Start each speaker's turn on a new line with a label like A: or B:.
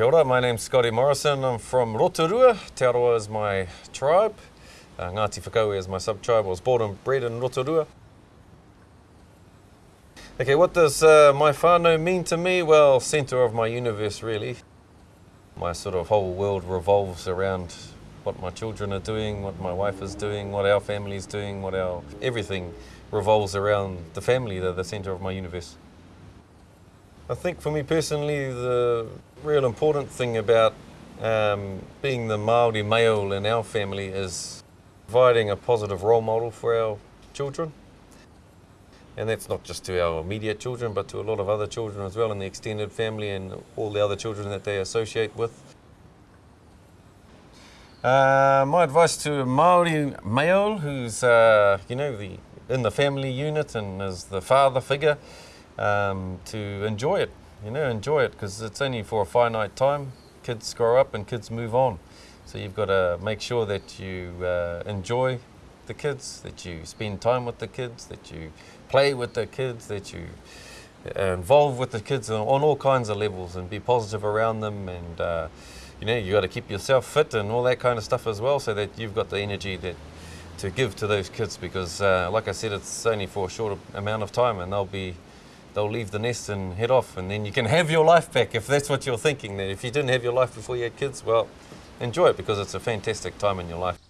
A: Kia ora, my name's Scotty Morrison. I'm from Rotorua. Te is my tribe. Uh, Ngāti Whakaue is my sub-tribe. I was born and bred in Rotorua. Okay, what does uh, my whānau mean to me? Well, centre of my universe, really. My sort of whole world revolves around what my children are doing, what my wife is doing, what our family is doing, what our... Everything revolves around the family, they're the centre of my universe. I think for me personally, the real important thing about um, being the Māori male in our family is providing a positive role model for our children. And that's not just to our immediate children, but to a lot of other children as well in the extended family and all the other children that they associate with. Uh, my advice to Maori male who's, uh, you know, the, in the family unit and is the father figure, um, to enjoy it, you know, enjoy it because it's only for a finite time. Kids grow up and kids move on. So you've got to make sure that you uh, enjoy the kids, that you spend time with the kids, that you play with the kids, that you uh, involve with the kids on, all kinds of levels and be positive around them and uh, you know you've got to keep yourself fit and all that kind of stuff as well so that you've got the energy that to give to those kids because uh, like I said it's only for a short amount of time and they'll be they'll leave the nest and head off and then you can have your life back if that's what you're thinking that if you didn't have your life before you had kids well enjoy it because it's a fantastic time in your life